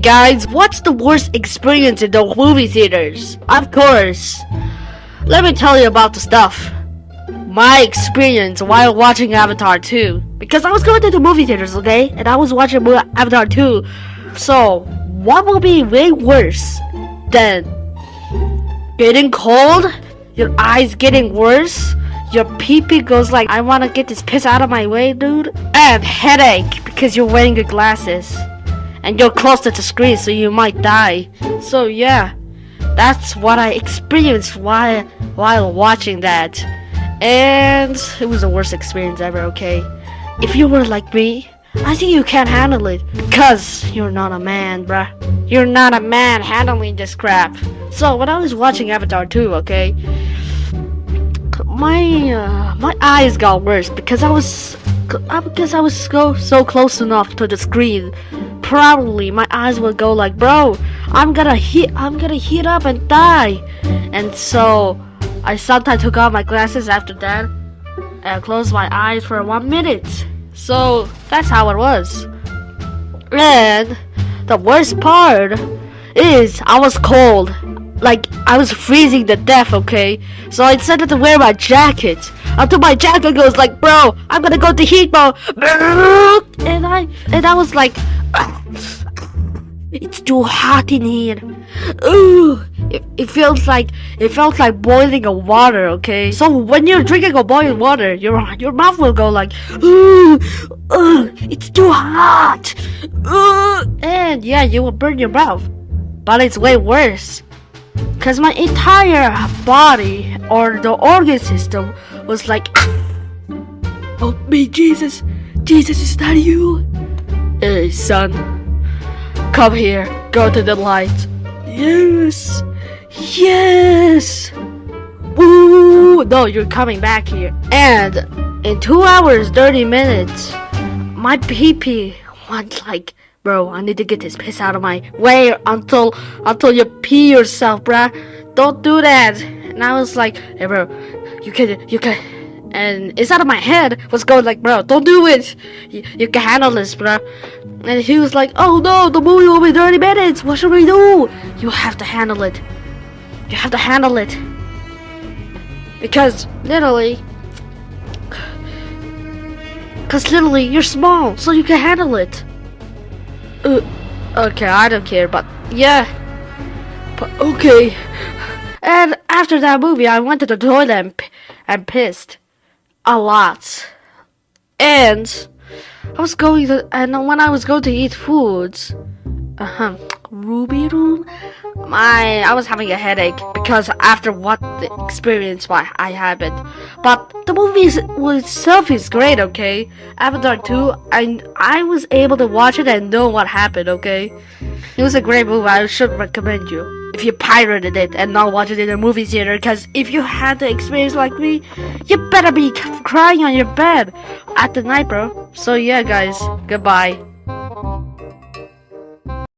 Guys, what's the worst experience in the movie theaters? Of course. Let me tell you about the stuff. My experience while watching Avatar 2. Because I was going to the movie theaters, okay? And I was watching Avatar 2. So, what will be way worse than getting cold? Your eyes getting worse? Your pee pee goes like, I wanna get this piss out of my way, dude? And headache because you're wearing your glasses and you're close to the screen so you might die. So yeah, that's what I experienced while while watching that. And it was the worst experience ever, okay? If you were like me, I think you can't handle it. Cause you're not a man, bruh. You're not a man handling this crap. So when I was watching Avatar 2, okay, my uh, my eyes got worse because I was Uh, because I was so so close enough to the screen probably my eyes would go like, bro, I'm gonna heat, I'm gonna heat up and die. And so I sometimes took off my glasses after that and closed my eyes for one minute. So that's how it was. And the worst part is I was cold. Like I was freezing to death, okay? So I decided to wear my jacket. Until my jacket goes like, bro, I'm gonna go to heat mode. And I and I was like, it's too hot in here. Ooh, it, it feels like it felt like boiling a water. Okay, so when you're drinking a boiling water, your your mouth will go like, ooh, ooh, it's too hot. Ooh, and yeah, you will burn your mouth. But it's way worse, cause my entire body or the organ system was like, oh me, Jesus, Jesus, is that you? Hey, son. Come here. Go to the light. Yes. Yes. Woo. No, you're coming back here. And in two hours, 30 minutes, my pee went like, bro, I need to get this piss out of my way until, until you pee yourself, bruh. Don't do that. And I was like, hey, bro, you can, you can, and it's out of my head was going like, bro, don't do it. You, you can handle this, bro. And he was like, oh no, the movie will be 30 minutes. What should we do? You have to handle it. You have to handle it. Because literally, because literally you're small, so you can handle it. Uh, okay, I don't care, but yeah. But okay. And after that movie, I went to the toilet and, and pissed a lot. And I was going to, and when I was going to eat foods, uh huh, Ruby Room, my, I was having a headache because after what the experience why I had it, But the movie itself is great, okay? Avatar 2, and I was able to watch it and know what happened, okay? It was a great movie, I should recommend you if you pirated it and not watched it in a movie theater because if you had the experience like me you better be crying on your bed at the night bro so yeah guys goodbye